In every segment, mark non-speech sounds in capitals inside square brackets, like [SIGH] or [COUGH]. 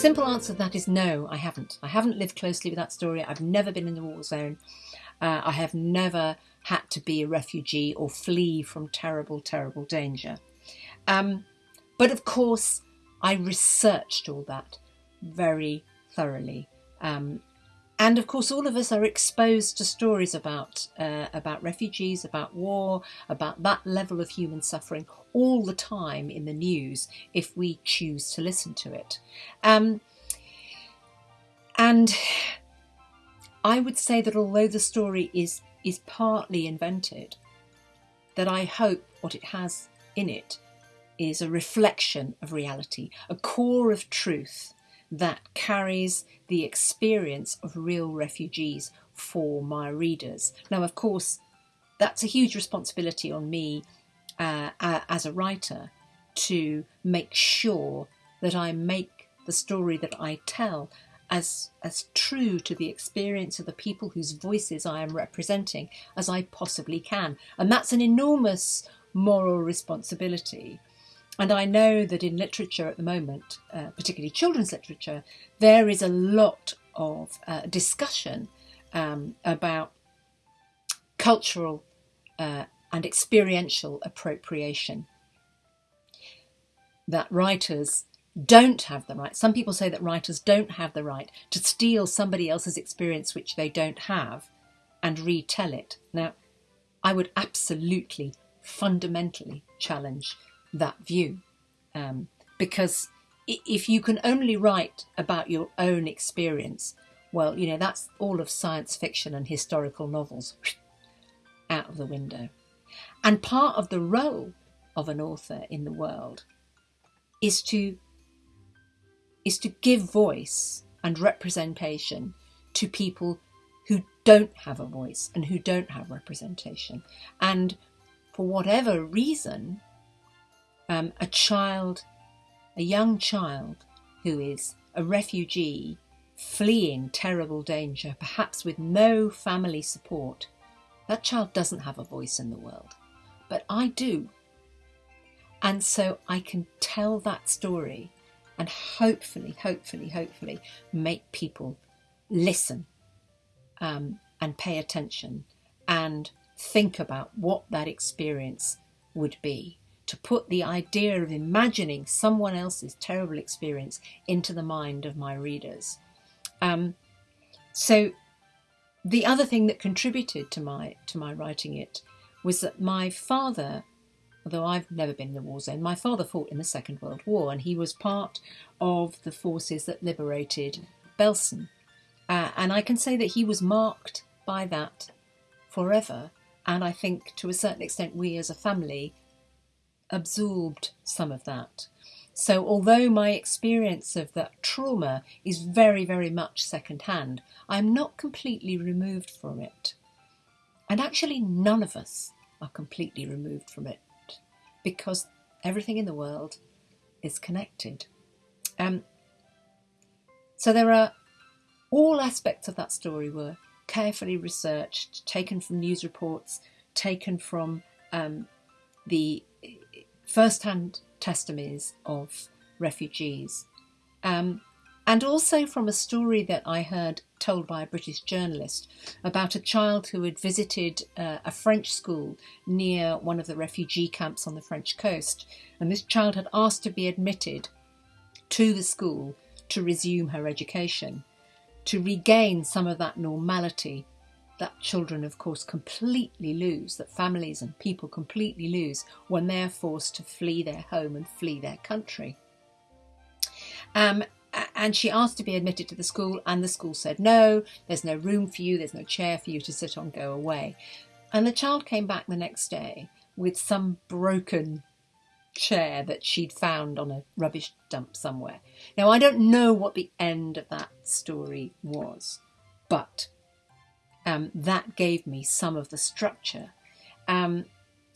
Simple answer to that is no, I haven't. I haven't lived closely with that story. I've never been in the war zone. Uh, I have never had to be a refugee or flee from terrible, terrible danger. Um, but of course, I researched all that very thoroughly. Um, and of course, all of us are exposed to stories about uh, about refugees, about war, about that level of human suffering all the time in the news if we choose to listen to it. Um, and I would say that although the story is is partly invented, that I hope what it has in it is a reflection of reality, a core of truth that carries the experience of real refugees for my readers. Now, of course, that's a huge responsibility on me uh, as a writer to make sure that I make the story that I tell as as true to the experience of the people whose voices I am representing as I possibly can. And that's an enormous moral responsibility. And I know that in literature at the moment, uh, particularly children's literature, there is a lot of uh, discussion um, about cultural uh, and experiential appropriation. That writers don't have the right, some people say that writers don't have the right to steal somebody else's experience which they don't have and retell it. Now, I would absolutely, fundamentally challenge that view. Um, because if you can only write about your own experience, well, you know, that's all of science fiction and historical novels [LAUGHS] out of the window. And part of the role of an author in the world is to is to give voice and representation to people who don't have a voice and who don't have representation. And for whatever reason, um, a child, a young child who is a refugee fleeing terrible danger, perhaps with no family support, that child doesn't have a voice in the world. But I do. And so I can tell that story and hopefully, hopefully, hopefully make people listen um, and pay attention and think about what that experience would be to put the idea of imagining someone else's terrible experience into the mind of my readers. Um, so the other thing that contributed to my to my writing it was that my father, although I've never been in the war zone, my father fought in the Second World War and he was part of the forces that liberated Belsen. Uh, and I can say that he was marked by that forever. And I think to a certain extent, we as a family absorbed some of that. So, although my experience of that trauma is very, very much secondhand, I'm not completely removed from it. And actually, none of us are completely removed from it because everything in the world is connected. Um, so, there are all aspects of that story were carefully researched, taken from news reports, taken from um, the first-hand testimonies of refugees. Um, and also from a story that I heard told by a British journalist about a child who had visited uh, a French school near one of the refugee camps on the French coast. And this child had asked to be admitted to the school to resume her education, to regain some of that normality that children, of course, completely lose, that families and people completely lose when they're forced to flee their home and flee their country. Um, and she asked to be admitted to the school, and the school said, No, there's no room for you, there's no chair for you to sit on, go away. And the child came back the next day with some broken chair that she'd found on a rubbish dump somewhere. Now, I don't know what the end of that story was, but um, that gave me some of the structure. Um,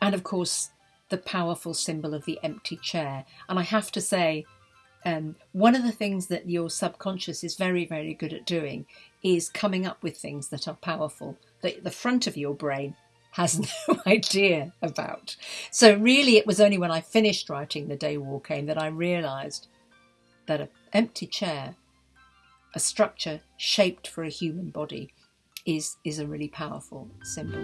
and of course, the powerful symbol of the empty chair. And I have to say, um, one of the things that your subconscious is very, very good at doing is coming up with things that are powerful, that the front of your brain has [LAUGHS] no idea about. So, really, it was only when I finished writing The Day War Came that I realised that an empty chair, a structure shaped for a human body, is, is a really powerful symbol.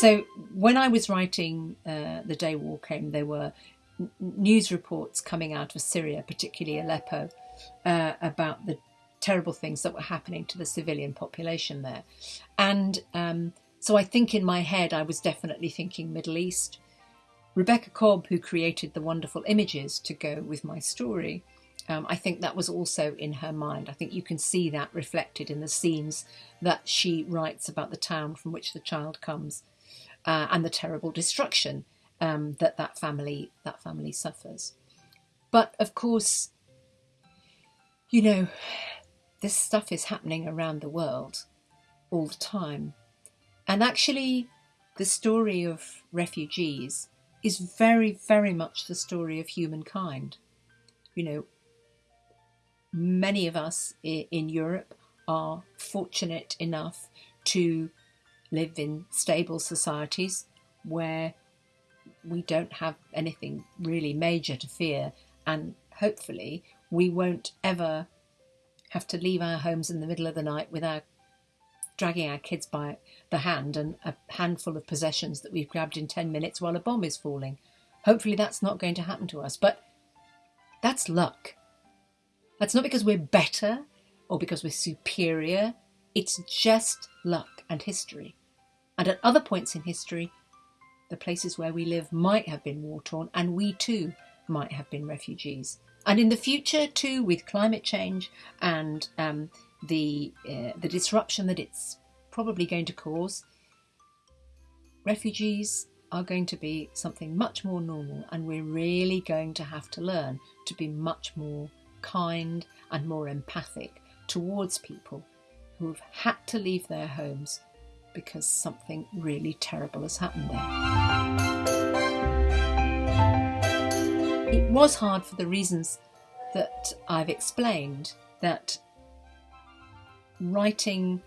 So when I was writing uh, The Day War Came, there were news reports coming out of Syria, particularly Aleppo, uh, about the terrible things that were happening to the civilian population there. And um, so I think in my head, I was definitely thinking Middle East. Rebecca Cobb, who created the wonderful images to go with my story, um, I think that was also in her mind. I think you can see that reflected in the scenes that she writes about the town from which the child comes uh, and the terrible destruction um, that that family that family suffers. But of course, you know, this stuff is happening around the world all the time. And actually, the story of refugees is very, very much the story of humankind. You know, many of us in Europe are fortunate enough to live in stable societies where we don't have anything really major to fear, and hopefully, we won't ever have to leave our homes in the middle of the night without dragging our kids by the hand and a handful of possessions that we've grabbed in 10 minutes while a bomb is falling. Hopefully, that's not going to happen to us, but that's luck. That's not because we're better or because we're superior, it's just luck and history. And at other points in history, the places where we live might have been war torn, and we too might have been refugees. And in the future, too, with climate change and um, the uh, the disruption that it's probably going to cause, refugees are going to be something much more normal, and we're really going to have to learn to be much more kind and more empathic towards people who've had to leave their homes because something really terrible has happened there. It was hard for the reasons that I've explained that writing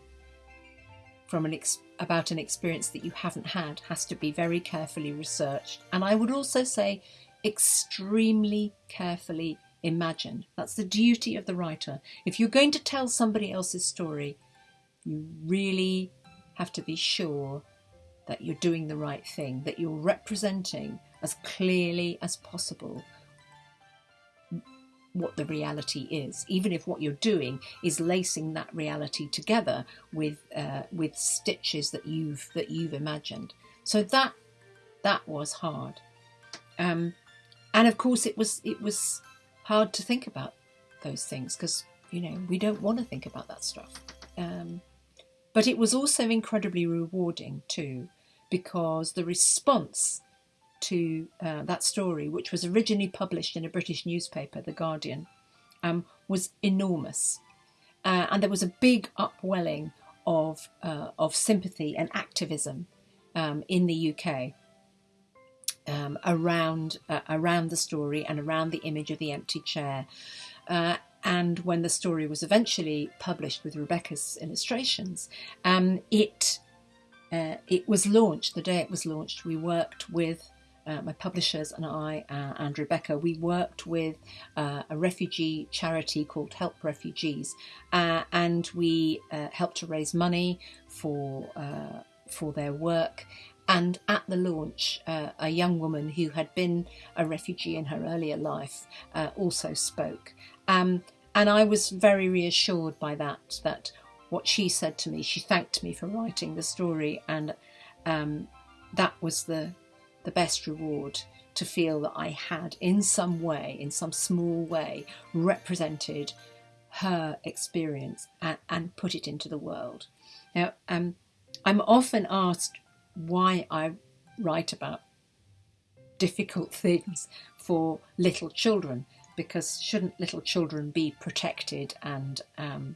from an ex- about an experience that you haven't had has to be very carefully researched and I would also say extremely carefully imagined. That's the duty of the writer. If you're going to tell somebody else's story, you really have to be sure that you're doing the right thing, that you're representing as clearly as possible what the reality is, even if what you're doing is lacing that reality together with uh, with stitches that you've that you've imagined. So that that was hard, um, and of course it was it was hard to think about those things because you know we don't want to think about that stuff. Um, but it was also incredibly rewarding too, because the response to uh, that story, which was originally published in a British newspaper, The Guardian, um, was enormous. Uh, and there was a big upwelling of, uh, of sympathy and activism um, in the UK um, around, uh, around the story and around the image of the empty chair. Uh, and when the story was eventually published with Rebecca's illustrations, um, it uh, it was launched the day it was launched. We worked with uh, my publishers and I uh, and Rebecca, we worked with uh, a refugee charity called Help Refugees, uh, and we uh, helped to raise money for uh, for their work. And at the launch, a young woman who had been a refugee in her earlier life also spoke. Um, and I was very reassured by that. That what she said to me, she thanked me for writing the story, and um, that was the the best reward to feel that I had, in some way, in some small way, represented her experience and, and put it into the world. Now, um, I'm often asked why I write about difficult things for little children, because shouldn't little children be protected and um,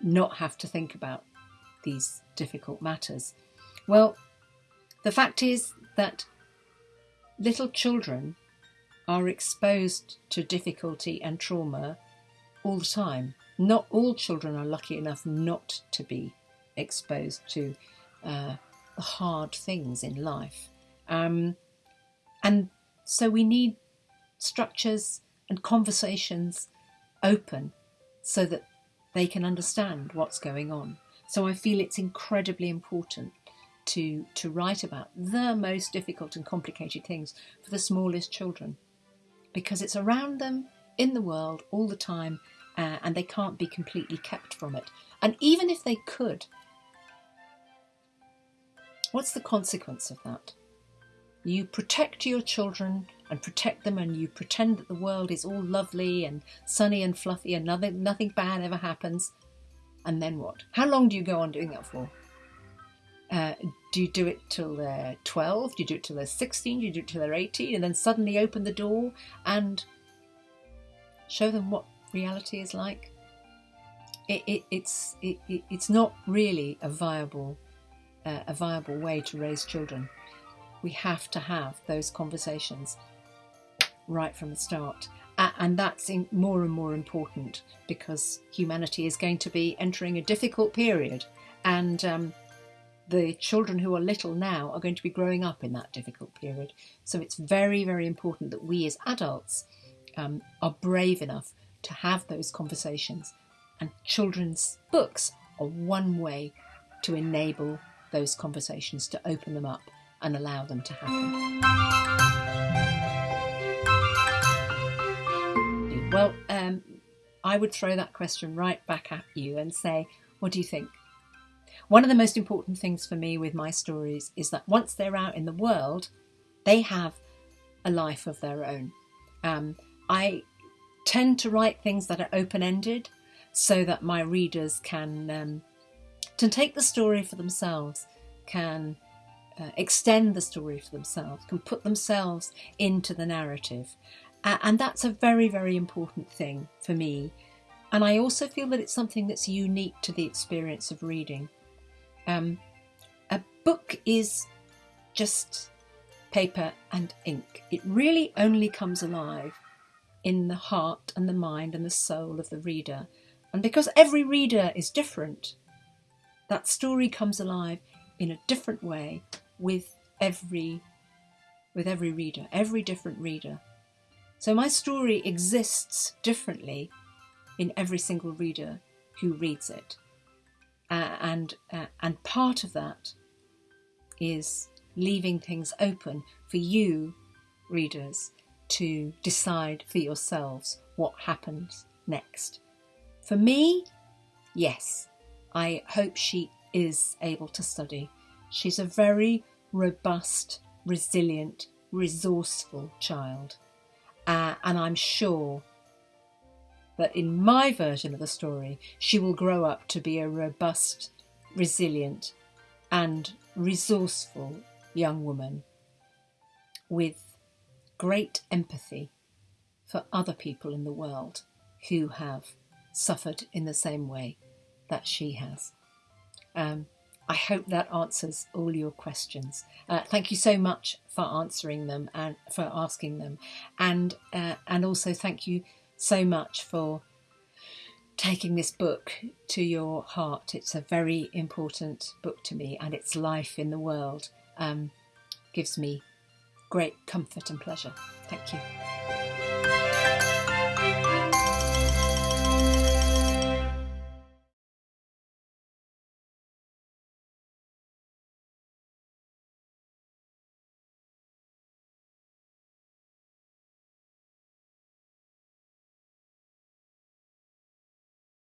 not have to think about these difficult matters? Well, the fact is, that little children are exposed to difficulty and trauma all the time. Not all children are lucky enough not to be exposed to uh, the hard things in life. Um, and so we need structures and conversations open so that they can understand what's going on. So I feel it's incredibly important to to write about the most difficult and complicated things for the smallest children because it's around them in the world all the time uh, and they can't be completely kept from it. And even if they could, what's the consequence of that? You protect your children and protect them, and you pretend that the world is all lovely and sunny and fluffy and nothing, nothing bad ever happens. And then what? How long do you go on doing that for? Uh, do you do it till they're 12? Do you do it till they're 16? Do you do it till they're 18? And then suddenly open the door and show them what reality is like? It, it, it's, it, it's not really a viable, uh, a viable way to raise children. We have to have those conversations right from the start. And that's more and more important because humanity is going to be entering a difficult period. And um, the children who are little now are going to be growing up in that difficult period. So it's very, very important that we as adults um, are brave enough to have those conversations. And children's books are one way to enable those conversations, to open them up and allow them to happen. Well, um, I would throw that question right back at you and say, what do you think? One of the most important things for me with my stories is that once they're out in the world, they have a life of their own. Um, I tend to write things that are open ended so that my readers can, um, can take the story for themselves, can uh, extend the story for themselves, can put themselves into the narrative. Uh, and that's a very, very important thing for me. And I also feel that it's something that's unique to the experience of reading. Um, a book is just paper and ink. It really only comes alive in the heart and the mind and the soul of the reader. And because every reader is different, that story comes alive in a different way with every with every reader, every different reader. So my story exists differently in every single reader who reads it. Uh, and uh, and part of that is leaving things open for you readers to decide for yourselves what happens next. For me, yes, I hope she is able to study. She's a very robust, resilient, resourceful child. Uh, and I'm sure that in my version of the story, she will grow up to be a robust, resilient, and resourceful young woman with great empathy for other people in the world who have suffered in the same way that she has. Um, I hope that answers all your questions. Uh, thank you so much for answering them and for asking them, and uh, and also thank you so much for taking this book to your heart. It's a very important book to me, and its life in the world um, gives me great comfort and pleasure. Thank you.